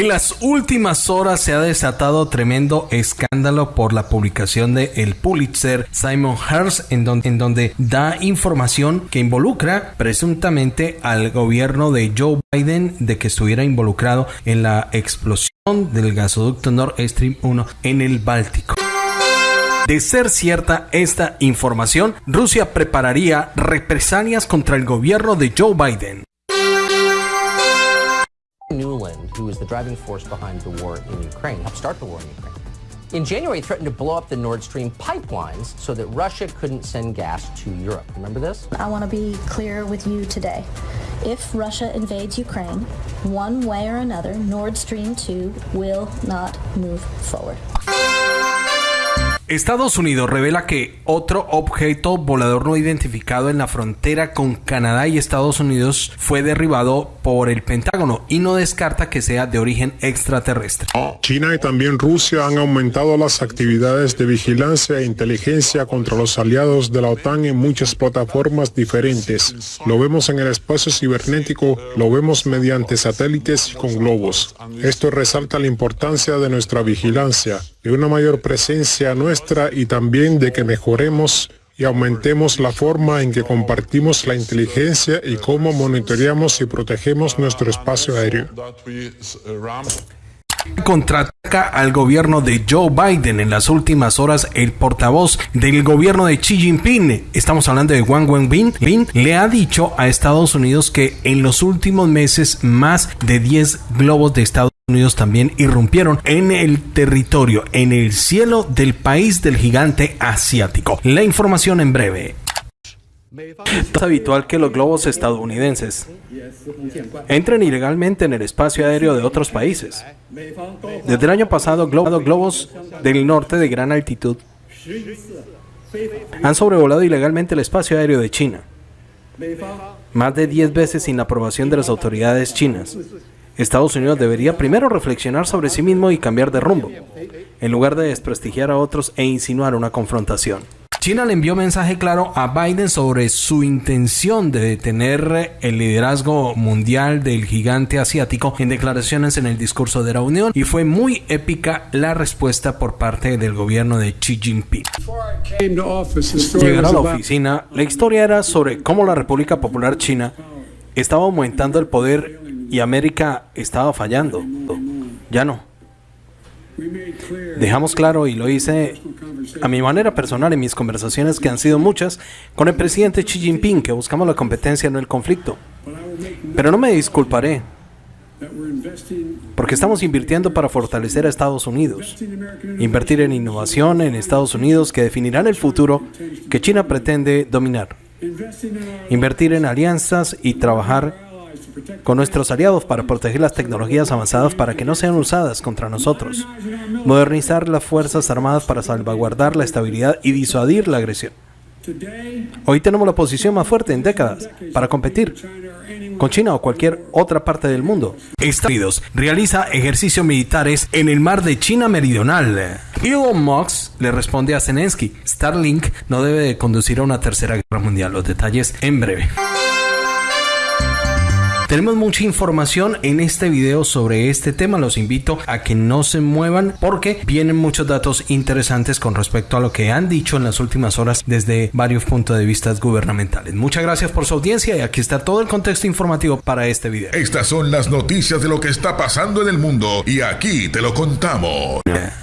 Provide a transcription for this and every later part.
En las últimas horas se ha desatado tremendo escándalo por la publicación de el Pulitzer Simon Hearst en donde, en donde da información que involucra presuntamente al gobierno de Joe Biden de que estuviera involucrado en la explosión del gasoducto Nord Stream 1 en el Báltico. De ser cierta esta información, Rusia prepararía represalias contra el gobierno de Joe Biden. Who was the driving force behind the war in Ukraine, helped start the war in Ukraine. In January, threatened to blow up the Nord Stream pipelines so that Russia couldn't send gas to Europe. Remember this? I want to be clear with you today. If Russia invades Ukraine, one way or another, Nord Stream 2 will not move forward. Estados Unidos revela que otro objeto volador no identificado en la frontera con Canadá y Estados Unidos fue derribado por el Pentágono y no descarta que sea de origen extraterrestre. China y también Rusia han aumentado las actividades de vigilancia e inteligencia contra los aliados de la OTAN en muchas plataformas diferentes. Lo vemos en el espacio cibernético, lo vemos mediante satélites y con globos. Esto resalta la importancia de nuestra vigilancia, de una mayor presencia nuestra y también de que mejoremos y aumentemos la forma en que compartimos la inteligencia y cómo monitoreamos y protegemos nuestro espacio aéreo. Contraataca al gobierno de Joe Biden en las últimas horas el portavoz del gobierno de Xi Jinping, estamos hablando de Wang Wenbin, le ha dicho a Estados Unidos que en los últimos meses más de 10 globos de Estados También irrumpieron en el territorio, en el cielo del país del gigante asiático. La información en breve. Es habitual que los globos estadounidenses entren ilegalmente en el espacio aéreo de otros países. Desde el año pasado, globos del norte de gran altitud han sobrevolado ilegalmente el espacio aéreo de China, más de 10 veces sin la aprobación de las autoridades chinas. Estados Unidos debería primero reflexionar sobre sí mismo y cambiar de rumbo, en lugar de desprestigiar a otros e insinuar una confrontación. China le envió mensaje claro a Biden sobre su intención de detener el liderazgo mundial del gigante asiático en declaraciones en el discurso de la Unión y fue muy épica la respuesta por parte del gobierno de Xi Jinping. Llegar a la oficina, la historia era sobre cómo la República Popular China estaba aumentando el poder y América estaba fallando. Ya no. Dejamos claro, y lo hice a mi manera personal en mis conversaciones, que han sido muchas, con el presidente Xi Jinping, que buscamos la competencia, no el conflicto. Pero no me disculparé, porque estamos invirtiendo para fortalecer a Estados Unidos. Invertir en innovación en Estados Unidos que definirán el futuro que China pretende dominar. Invertir en alianzas y trabajar con nuestros aliados para proteger las tecnologías avanzadas para que no sean usadas contra nosotros, modernizar las Fuerzas Armadas para salvaguardar la estabilidad y disuadir la agresión. Hoy tenemos la posición más fuerte en décadas para competir con China o cualquier otra parte del mundo. Estados Unidos realiza ejercicios militares en el mar de China Meridional. Elon Musk le responde a Zelensky, Starlink no debe de conducir a una tercera guerra mundial. Los detalles en breve. Tenemos mucha información en este video sobre este tema. Los invito a que no se muevan porque vienen muchos datos interesantes con respecto a lo que han dicho en las últimas horas desde varios puntos de vista gubernamentales. Muchas gracias por su audiencia y aquí está todo el contexto informativo para este video. Estas son las noticias de lo que está pasando en el mundo y aquí te lo contamos.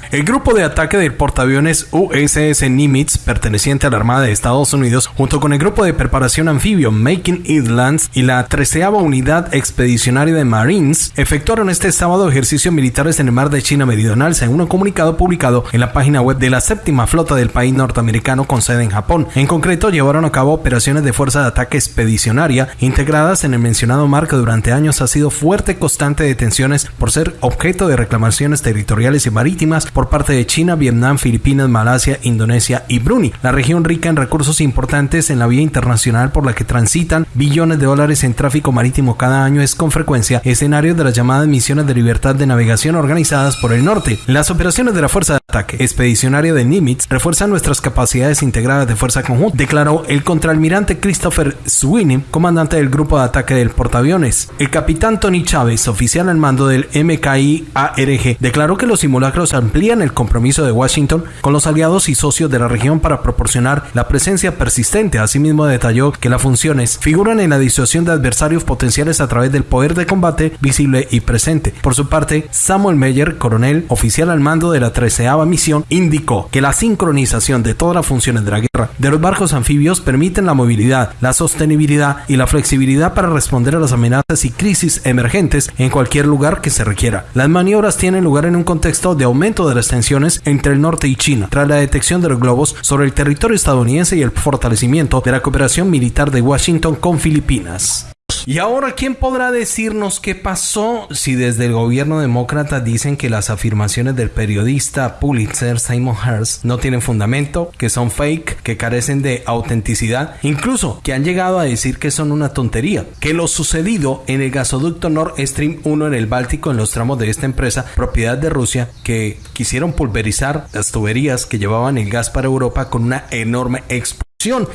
El grupo de ataque del portaaviones USS Nimitz, perteneciente a la Armada de Estados Unidos, junto con el grupo de preparación anfibio Making Islands y la 13 Unidad Expedicionaria de Marines, efectuaron este sábado ejercicios militares en el mar de China Meridional, según un comunicado publicado en la página web de la séptima flota del país norteamericano con sede en Japón. En concreto, llevaron a cabo operaciones de fuerza de ataque expedicionaria integradas en el mencionado mar que durante años ha sido fuerte constante de tensiones por ser objeto de reclamaciones territoriales y marítimas por parte de China, Vietnam, Filipinas, Malasia, Indonesia y Brunei. La región rica en recursos importantes en la vía internacional por la que transitan billones de dólares en tráfico marítimo cada año es con frecuencia escenario de las llamadas misiones de libertad de navegación organizadas por el norte. Las operaciones de la Fuerza de Ataque Expedicionaria de Nimitz refuerzan nuestras capacidades integradas de fuerza conjunta, declaró el contraalmirante Christopher Sweeney, comandante del grupo de ataque del portaaviones. El capitán Tony Chávez, oficial al mando del MKI ARG, declaró que los simulacros amplían el compromiso de Washington con los aliados y socios de la región para proporcionar la presencia persistente. Asimismo, detalló que las funciones figuran en la disuasión de adversarios potenciales a través del poder de combate visible y presente. Por su parte, Samuel Meyer, coronel, oficial al mando de la 13 misión, indicó que la sincronización de todas las funciones de la guerra de los barcos anfibios permiten la movilidad, la sostenibilidad y la flexibilidad para responder a las amenazas y crisis emergentes en cualquier lugar que se requiera. Las maniobras tienen lugar en un contexto de aumento de las tensiones entre el norte y China, tras la detección de los globos sobre el territorio estadounidense y el fortalecimiento de la cooperación militar de Washington con Filipinas. Y ahora, ¿quién podrá decirnos qué pasó si desde el gobierno demócrata dicen que las afirmaciones del periodista Pulitzer Simon Hearst no tienen fundamento, que son fake, que carecen de autenticidad, incluso que han llegado a decir que son una tontería? Que lo sucedido en el gasoducto Nord Stream 1 en el Báltico en los tramos de esta empresa, propiedad de Rusia, que quisieron pulverizar las tuberías que llevaban el gas para Europa con una enorme explosión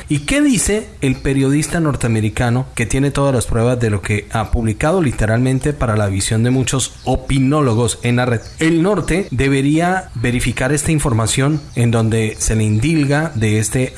¿Y qué dice el periodista norteamericano que tiene todas las pruebas de lo que ha publicado literalmente para la visión de muchos opinólogos en la red? El norte debería verificar esta información en donde se le indilga de este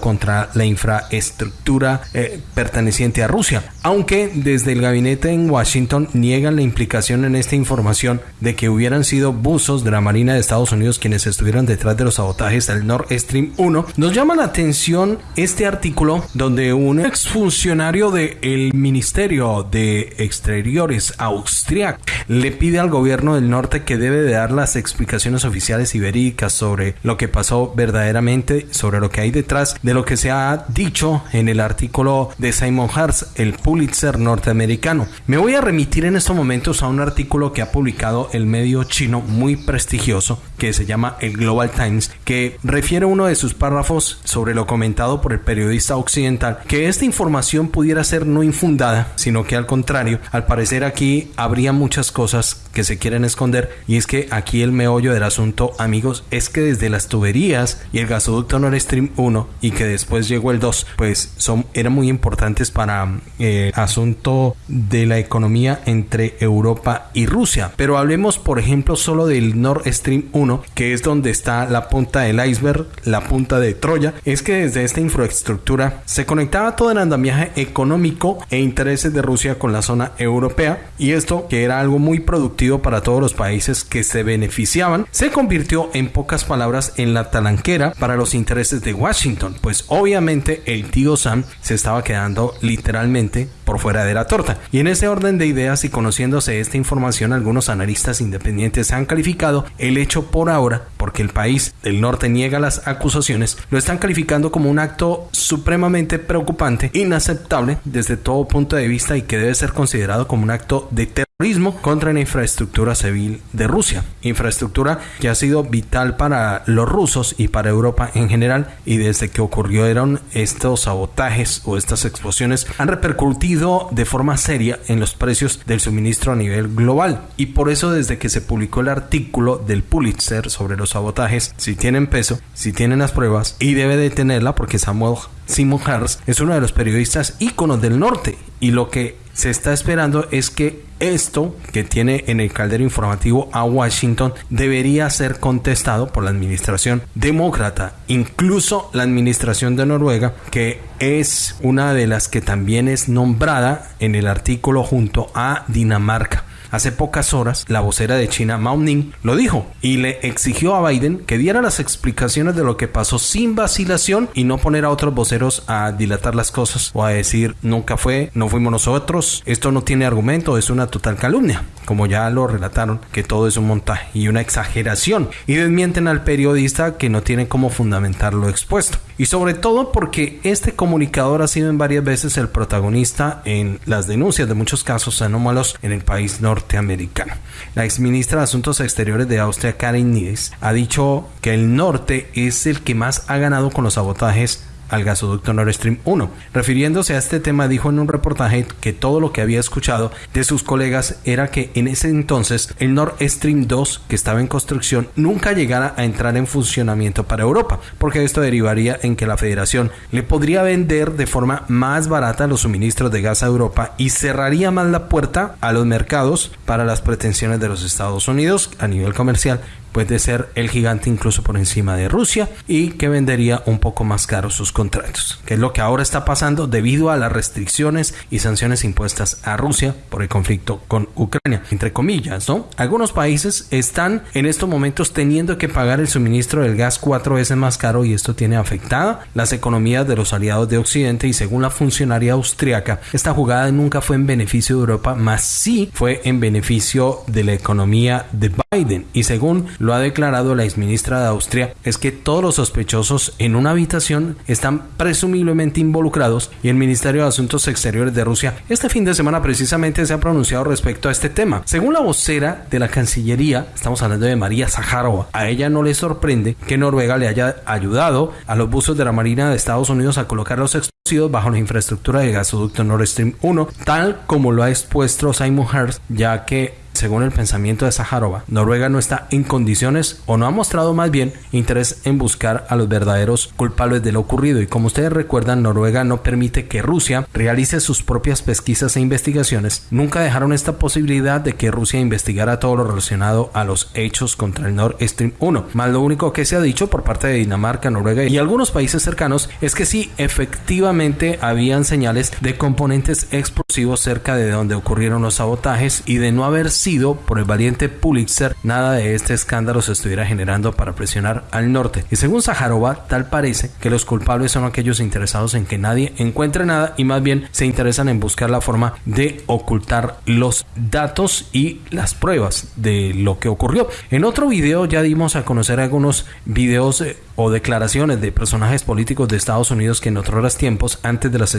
contra la infraestructura eh, perteneciente a Rusia, aunque desde el gabinete en Washington niegan la implicación en esta información de que hubieran sido buzos de la Marina de Estados Unidos quienes estuvieron detrás de los sabotajes del Nord Stream 1. Nos llama la atención este artículo donde un exfuncionario del Ministerio de Exteriores austriaco le pide al gobierno del norte que debe de dar las explicaciones oficiales y verídicas sobre lo que pasó verdaderamente, sobre lo que hay detrás de lo que se ha dicho en el artículo de Simon Hartz, el Pulitzer norteamericano. Me voy a remitir en estos momentos a un artículo que ha publicado el medio chino muy prestigioso que se llama el Global Times, que refiere uno de sus párrafos sobre lo comentado por el periodista occidental, que esta información pudiera ser no infundada, sino que al contrario, al parecer aquí habría muchas cosas que se quieren esconder y es que aquí el meollo del asunto, amigos, es que desde las tuberías y el gasoducto Nord Stream 1 y que después llegó el 2, pues son, eran muy importantes para eh, asunto de la economía entre Europa y Rusia. Pero hablemos, por ejemplo, solo del Nord Stream 1, que es donde está la punta del iceberg, la punta de Troya. Es que desde esta infraestructura se conectaba todo el andamiaje económico e intereses de Rusia con la zona europea y esto, que era algo muy productivo para todos los países que se beneficiaban, se convirtió en pocas palabras en la talanquera para los intereses de Washington pues obviamente el tío Sam se estaba quedando literalmente por fuera de la torta. Y en ese orden de ideas y conociéndose esta información, algunos analistas independientes han calificado el hecho por ahora, porque el país del norte niega las acusaciones, lo están calificando como un acto supremamente preocupante, inaceptable desde todo punto de vista y que debe ser considerado como un acto de terrorismo contra la infraestructura civil de Rusia. Infraestructura que ha sido vital para los rusos y para Europa en general y desde que ocurrieron estos sabotajes o estas explosiones han repercutido de forma seria en los precios del suministro a nivel global. Y por eso desde que se publicó el artículo del Pulitzer sobre los sabotajes, si tienen peso, si tienen las pruebas, y debe de tenerla porque Samuel Simon Harris es uno de los periodistas íconos del norte y lo que se está esperando es que esto que tiene en el caldero informativo a Washington debería ser contestado por la administración demócrata, incluso la administración de Noruega, que es una de las que también es nombrada en el artículo junto a Dinamarca. Hace pocas horas, la vocera de China, Mao Ning, lo dijo y le exigió a Biden que diera las explicaciones de lo que pasó sin vacilación y no poner a otros voceros a dilatar las cosas o a decir nunca fue, no fuimos nosotros, esto no tiene argumento, es una total calumnia, como ya lo relataron, que todo es un montaje y una exageración y desmienten al periodista que no tiene cómo fundamentar lo expuesto. Y sobre todo porque este comunicador ha sido en varias veces el protagonista en las denuncias de muchos casos anómalos en el país norteamericano. La exministra de Asuntos Exteriores de Austria, Karin Nies, ha dicho que el norte es el que más ha ganado con los sabotajes al gasoducto Nord Stream 1. Refiriéndose a este tema, dijo en un reportaje que todo lo que había escuchado de sus colegas era que en ese entonces el Nord Stream 2, que estaba en construcción, nunca llegara a entrar en funcionamiento para Europa, porque esto derivaría en que la Federación le podría vender de forma más barata los suministros de gas a Europa y cerraría más la puerta a los mercados para las pretensiones de los Estados Unidos a nivel comercial puede ser el gigante incluso por encima de Rusia y que vendería un poco más caro sus contratos, que es lo que ahora está pasando debido a las restricciones y sanciones impuestas a Rusia por el conflicto con Ucrania, entre comillas, ¿no? Algunos países están en estos momentos teniendo que pagar el suministro del gas cuatro veces más caro y esto tiene afectada las economías de los aliados de Occidente y según la funcionaria austriaca, esta jugada nunca fue en beneficio de Europa, más sí fue en beneficio de la economía de Biden y según lo ha declarado la exministra de Austria, es que todos los sospechosos en una habitación están presumiblemente involucrados y el Ministerio de Asuntos Exteriores de Rusia este fin de semana precisamente se ha pronunciado respecto a este tema. Según la vocera de la Cancillería, estamos hablando de María Zaharova, a ella no le sorprende que Noruega le haya ayudado a los buzos de la Marina de Estados Unidos a colocar los explosivos bajo la infraestructura de gasoducto Nord Stream 1, tal como lo ha expuesto Simon Hearst, ya que según el pensamiento de Zaharova, Noruega no está en condiciones o no ha mostrado más bien interés en buscar a los verdaderos culpables de lo ocurrido y como ustedes recuerdan, Noruega no permite que Rusia realice sus propias pesquisas e investigaciones. Nunca dejaron esta posibilidad de que Rusia investigara todo lo relacionado a los hechos contra el Nord Stream 1. Más lo único que se ha dicho por parte de Dinamarca, Noruega y algunos países cercanos es que sí, efectivamente habían señales de componentes explosivos cerca de donde ocurrieron los sabotajes y de no haber sido por el valiente Pulitzer, nada de este escándalo se estuviera generando para presionar al norte. Y según Sajarova, tal parece que los culpables son aquellos interesados en que nadie encuentre nada y más bien se interesan en buscar la forma de ocultar los datos y las pruebas de lo que ocurrió. En otro video ya dimos a conocer algunos videos eh, o declaraciones de personajes políticos de Estados Unidos que en otros tiempos, antes de las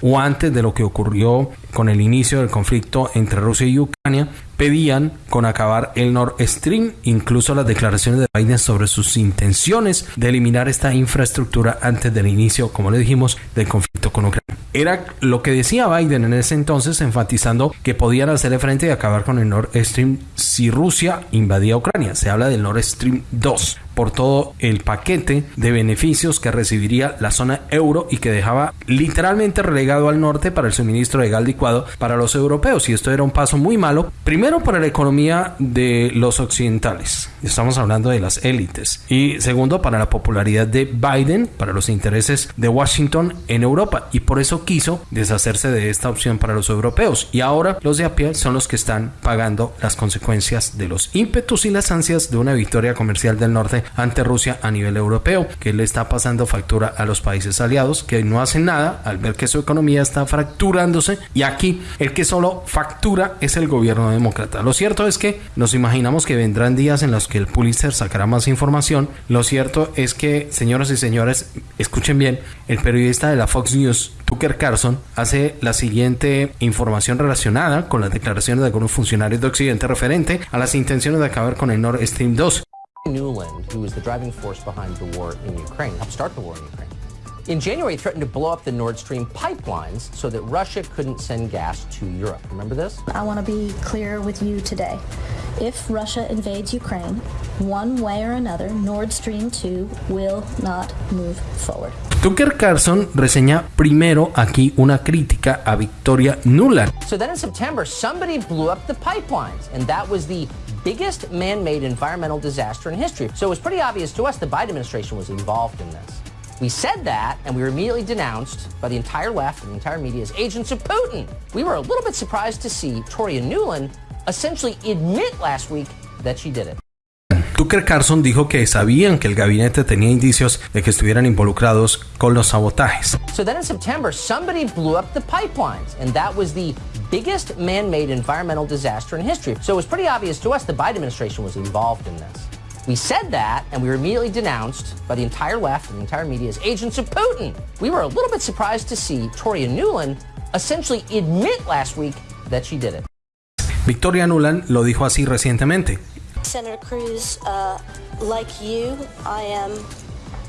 o antes de lo que ocurrió con el inicio del conflicto entre Rusia y Ucrania, pedían con acabar el Nord Stream, incluso las declaraciones de Biden sobre sus intenciones de eliminar esta infraestructura antes del inicio, como le dijimos, del conflicto con Ucrania. Era lo que decía Biden en ese entonces, enfatizando que podían hacerle frente y acabar con el Nord Stream si Rusia invadía Ucrania. Se habla del Nord Stream 2 por todo el paquete de beneficios que recibiría la zona euro y que dejaba literalmente relegado al norte para el suministro de gas licuado para los europeos. Y esto era un paso muy primero para la economía de los occidentales, estamos hablando de las élites, y segundo para la popularidad de Biden, para los intereses de Washington en Europa, y por eso quiso deshacerse de esta opción para los europeos. Y ahora los de a pie son los que están pagando las consecuencias de los ímpetus y las ansias de una victoria comercial del norte ante Rusia a nivel europeo, que le está pasando factura a los países aliados que no hacen nada al ver que su economía está fracturándose. Y aquí el que solo factura es el gobierno demócrata. Lo cierto es que nos imaginamos que vendrán días en los que el Pulitzer sacará más información. Lo cierto es que, señoras y señores, escuchen bien, el periodista de la Fox News, Tucker Carlson, hace la siguiente información relacionada con las declaraciones de algunos funcionarios de Occidente referente a las intenciones de acabar con el Nord Stream 2. Newland, who was the driving force behind the war in Ukraine, helped start the war in Ukraine. In January, threatened to blow up the Nord Stream pipelines so that Russia couldn't send gas to Europe. Remember this? I want to be clear with you today. If Russia invades Ukraine, one way or another, Nord Stream 2 will not move forward. Tucker Carlson reseña primero aquí una crítica a Victoria Nuland. So then in September, somebody blew up the pipelines, and that was the biggest man-made environmental disaster in history. So it was pretty obvious to us the Biden administration was involved in this. We said that, and we were immediately denounced by the entire left and the entire media as agents of Putin. We were a little bit surprised to see Toria Newland essentially admit last week that she did it. Tucker Carlson dijo que sabían que el gabinete tenía indicios de que estuvieran involucrados con los sabotajes. So then in September, somebody blew up the pipelines, and that was the biggest man-made environmental disaster in history. So it was pretty obvious to us the Biden administration was involved in this. We said that, and we were immediately denounced by the entire left and the entire media as agents of Putin. We were a little bit surprised to see Toria Nuland essentially admit last week that she did it. Victoria Nuland lo dijo así recientemente. Senator Cruz, uh, like you, I am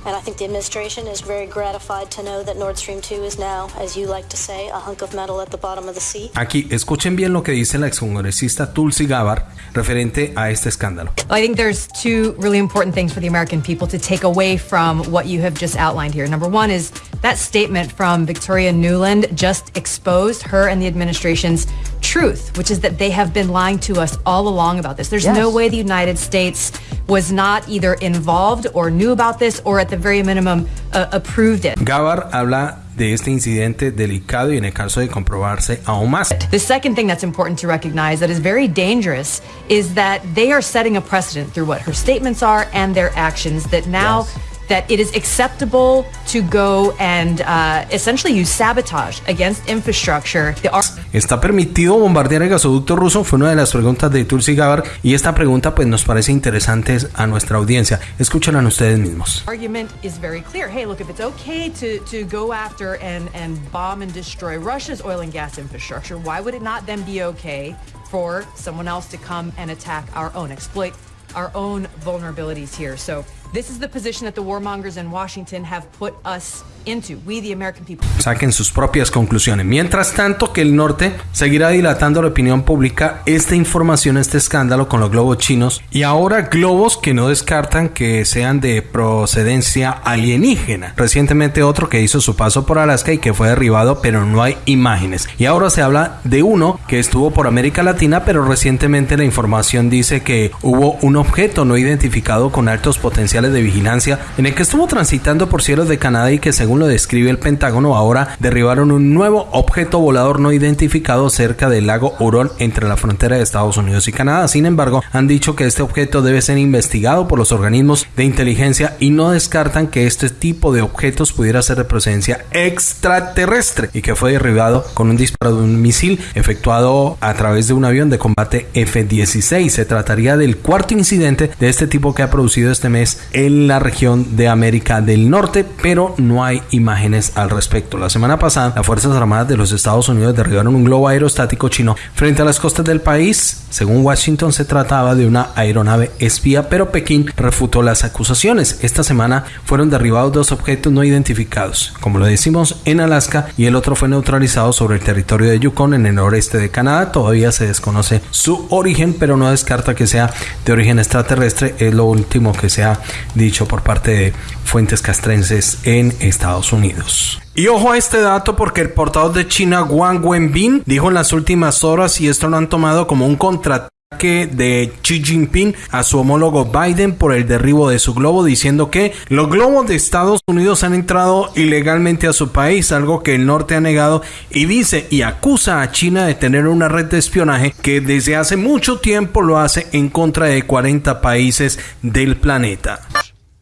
And I think the administration is very gratified to know that Nord Stream 2 is now, as you like to say, a hunk of metal at the bottom of the sea. Aquí escuchen bien lo que dice la excongresista Tulsi Gabbard referente a este escándalo. I think there's two really important things for the American people to take away from what you have just outlined here. Number one is that statement from Victoria Newland just exposed her and the administration's truth, which is that they have been lying to us all along about this. There's Yes. no way the United States was not either involved or knew about this or at the very minimum uh, approved it. Gabbard habla de este incidente delicado y en el caso de comprobarse aún más. The second thing that's important to recognize that is very dangerous is that they are setting a precedent through what her statements are and their actions that now that it is acceptable to go and uh, essentially use sabotage against infrastructure. The ¿Está permitido bombardear el gasoducto ruso? Fue una de las preguntas de Tulsi Gabbard y esta pregunta pues nos parece interesante a nuestra audiencia. Escúchenla ustedes mismos. argument is very clear. Hey, look, if it's okay to, to go after and, and bomb and destroy Russia's oil and gas infrastructure, why would it not then be okay for someone else to come and attack our own, exploit our own vulnerabilities here? So this is the position that the warmongers in Washington have put us into, we the American people. Saquen sus propias conclusiones. Mientras tanto que el norte seguirá dilatando la opinión pública esta información, este escándalo con los globos chinos y ahora globos que no descartan que sean de procedencia alienígena. Recientemente otro que hizo su paso por Alaska y que fue derribado pero no hay imágenes. Y ahora se habla de uno que estuvo por América Latina pero recientemente la información dice que hubo un objeto no identificado con altos potenciales de vigilancia en el que estuvo transitando por cielos de Canadá y que según lo describe el Pentágono ahora derribaron un nuevo objeto volador no identificado cerca del lago Huron entre la frontera de Estados Unidos y Canadá. Sin embargo, han dicho que este objeto debe ser investigado por los organismos de inteligencia y no descartan que este tipo de objetos pudiera ser de procedencia extraterrestre y que fue derribado con un disparo de un misil efectuado a través de un avión de combate F-16. Se trataría del cuarto incidente de este tipo que ha producido este mes en la región de América del Norte, pero no hay imágenes al respecto. La semana pasada, las Fuerzas Armadas de los Estados Unidos derribaron un globo aerostático chino frente a las costas del país. Según Washington, se trataba de una aeronave espía, pero Pekín refutó las acusaciones. Esta semana fueron derribados dos objetos no identificados, como lo decimos en Alaska, y el otro fue neutralizado sobre el territorio de Yukon en el noreste de Canadá. Todavía se desconoce su origen, pero no descarta que sea de origen extraterrestre. Es lo último que se ha dicho por parte de fuentes castrenses en Estados Unidos. Y ojo a este dato porque el portavoz de China Wang Wenbin dijo en las últimas horas y esto lo han tomado como un contraataque de Xi Jinping a su homólogo Biden por el derribo de su globo diciendo que los globos de Estados Unidos han entrado ilegalmente a su país, algo que el norte ha negado y dice y acusa a China de tener una red de espionaje que desde hace mucho tiempo lo hace en contra de 40 países del planeta.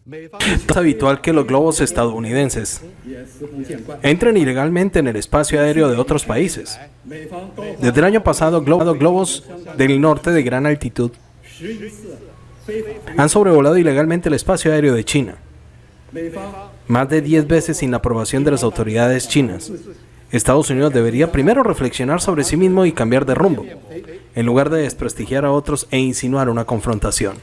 Es habitual que los globos estadounidenses entren ilegalmente en el espacio aéreo de otros países. Desde el año pasado, glo- globos del norte de gran altitud han sobrevolado ilegalmente el espacio aéreo de China. Más de 10 veces sin la aprobación de las autoridades chinas. Estados Unidos debería primero reflexionar sobre sí mismo y cambiar de rumbo, en lugar de desprestigiar a otros e insinuar una confrontación.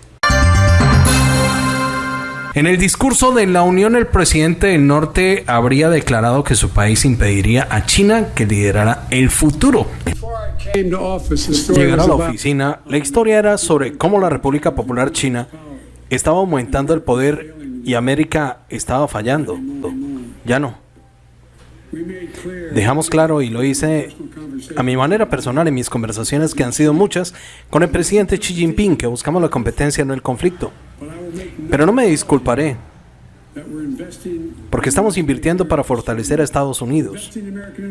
En el discurso de la Unión, el presidente del norte habría declarado que su país impediría a China que liderara el futuro. Llegar a la oficina, la historia era sobre cómo la República Popular China estaba aumentando el poder y América estaba fallando. Ya no. Dejamos claro, y lo hice a mi manera personal en mis conversaciones, que han sido muchas, con el presidente Xi Jinping, que buscamos la competencia, no el conflicto. Pero no me disculparé, porque estamos invirtiendo para fortalecer a Estados Unidos.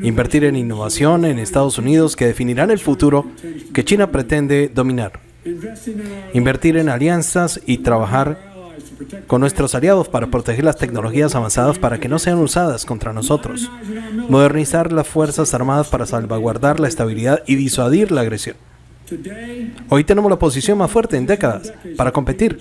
Invertir en innovación en Estados Unidos que definirán el futuro que China pretende dominar. Invertir en alianzas y trabajar con nuestros aliados para proteger las tecnologías avanzadas para que no sean usadas contra nosotros. Modernizar las Fuerzas Armadas para salvaguardar la estabilidad y disuadir la agresión. Hoy tenemos la posición más fuerte en décadas para competir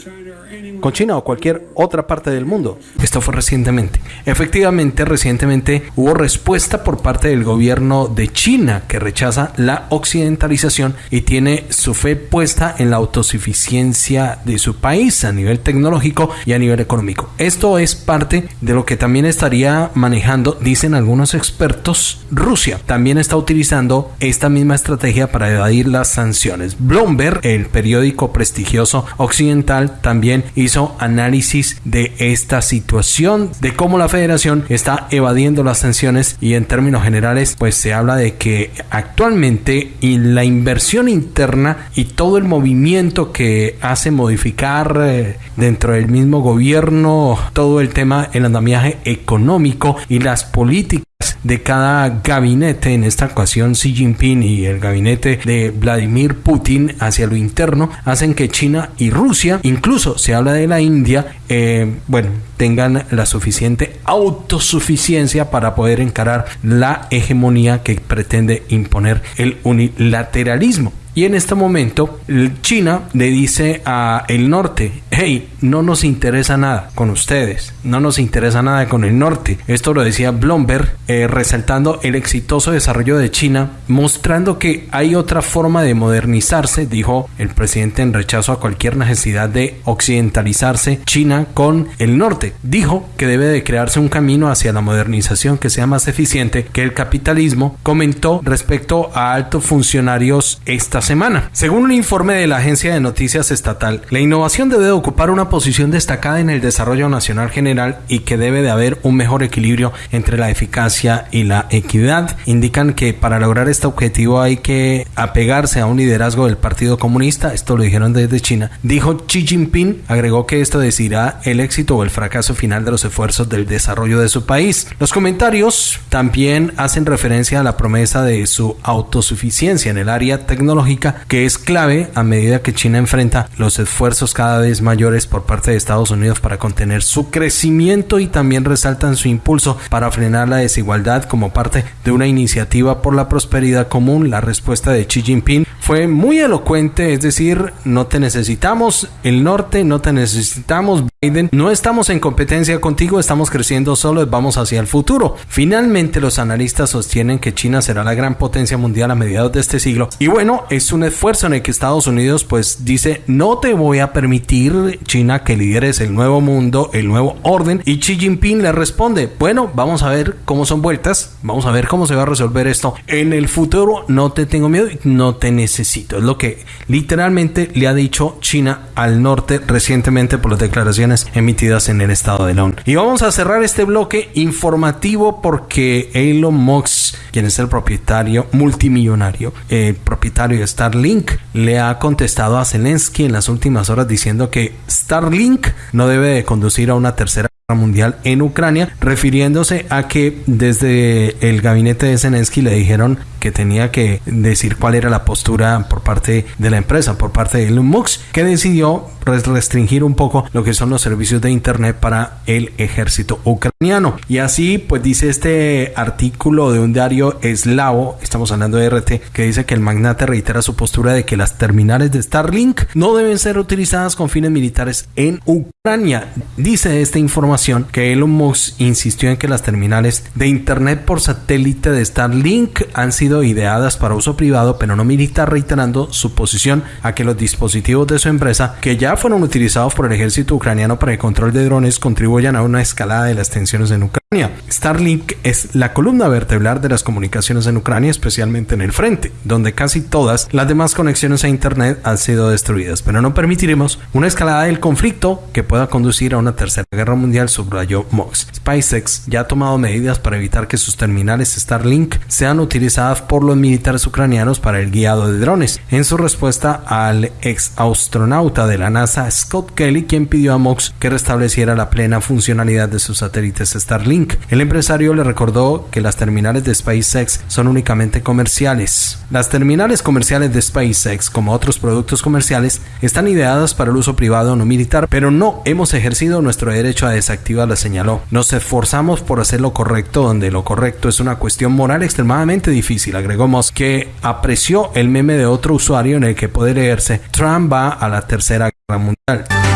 con China o cualquier otra parte del mundo. Esto fue recientemente. Efectivamente, recientemente hubo respuesta por parte del gobierno de China que rechaza la occidentalización y tiene su fe puesta en la autosuficiencia de su país a nivel tecnológico y a nivel económico. Esto es parte de lo que también estaría manejando, dicen algunos expertos, Rusia. También está utilizando esta misma estrategia para evadir las sanciones. Bloomberg, el periódico prestigioso occidental, también hizo análisis de esta situación, de cómo la federación está evadiendo las sanciones y en términos generales pues se habla de que actualmente la inversión interna y todo el movimiento que hace modificar eh, dentro del mismo gobierno todo el tema, el andamiaje económico y las políticas de cada gabinete, en esta ocasión Xi Jinping y el gabinete de Vladimir Putin hacia lo interno, hacen que China y Rusia, incluso se habla de la India, eh, bueno, tengan la suficiente autosuficiencia para poder encarar la hegemonía que pretende imponer el unilateralismo. Y en este momento China le dice a el norte, hey, no nos interesa nada con ustedes, no nos interesa nada con el norte. Esto lo decía Bloomberg, eh, resaltando el exitoso desarrollo de China, mostrando que hay otra forma de modernizarse, dijo el presidente en rechazo a cualquier necesidad de occidentalizarse China con el norte. Dijo que debe de crearse un camino hacia la modernización que sea más eficiente que el capitalismo, comentó respecto a altos funcionarios esta semana. Según un informe de la agencia de noticias estatal, la innovación debe de ocupar una posición destacada en el desarrollo nacional general y que debe de haber un mejor equilibrio entre la eficacia y la equidad. Indican que para lograr este objetivo hay que apegarse a un liderazgo del Partido Comunista, esto lo dijeron desde China. Dijo Xi Jinping, agregó que esto decidirá el éxito o el fracaso final de los esfuerzos del desarrollo de su país. Los comentarios también hacen referencia a la promesa de su autosuficiencia en el área tecnológica que es clave a medida que China enfrenta los esfuerzos cada vez mayores por parte de Estados Unidos para contener su crecimiento y también resaltan su impulso para frenar la desigualdad como parte de una iniciativa por la prosperidad común. La respuesta de Xi Jinping fue muy elocuente, es decir, no te necesitamos el norte, no te necesitamos No estamos en competencia contigo, estamos creciendo solo, vamos hacia el futuro. Finalmente los analistas sostienen que China será la gran potencia mundial a mediados de este siglo. Y bueno, es un esfuerzo en el que Estados Unidos pues dice no te voy a permitir China que lideres el nuevo mundo, el nuevo orden y Xi Jinping le responde bueno vamos a ver cómo son vueltas, vamos a ver cómo se va a resolver esto. En el futuro, no te tengo miedo, no te necesito, es lo que literalmente le ha dicho China al norte recientemente por las declaraciones emitidas en el estado de la Y vamos a cerrar este bloque informativo porque Elon Musk, quien es el propietario multimillonario, el propietario de Starlink le ha contestado a Zelensky en las últimas horas diciendo que Starlink no debe de conducir a una tercera mundial en Ucrania, refiriéndose a que desde el gabinete de Zelensky le dijeron que tenía que decir cuál era la postura por parte de la empresa, por parte de Elon que decidió restringir un poco lo que son los servicios de internet para el ejército ucraniano. Y así, pues dice este artículo de un diario eslavo, estamos hablando de RT, que dice que el magnate reitera su postura de que las terminales de Starlink no deben ser utilizadas con fines militares en Ucrania. Dice esta información que Elon Musk insistió en que las terminales de internet por satélite de Starlink han sido ideadas para uso privado pero no militar, reiterando su posición a que los dispositivos de su empresa, que ya fueron utilizados por el ejército ucraniano para el control de drones, contribuyan a una escalada de las tensiones en Ucrania. Starlink es la columna vertebral de las comunicaciones en Ucrania, especialmente en el frente, donde casi todas las demás conexiones a Internet han sido destruidas, pero no permitiremos una escalada del conflicto que pueda conducir a una tercera guerra mundial, subrayó Mox. SpaceX ya ha tomado medidas para evitar que sus terminales Starlink sean utilizadas por los militares ucranianos para el guiado de drones. En su respuesta al ex astronauta de la NASA Scott Kelly, quien pidió a Mox que restableciera la plena funcionalidad de sus satélites Starlink El empresario le recordó que las terminales de SpaceX son únicamente comerciales. Las terminales comerciales de SpaceX, como otros productos comerciales, están ideadas para el uso privado no militar, pero no hemos ejercido nuestro derecho a desactivarlas, señaló. Nos esforzamos por hacer lo correcto, donde lo correcto es una cuestión moral extremadamente difícil. Agregamos que apreció el meme de otro usuario en el que puede leerse Trump va a la tercera guerra mundial.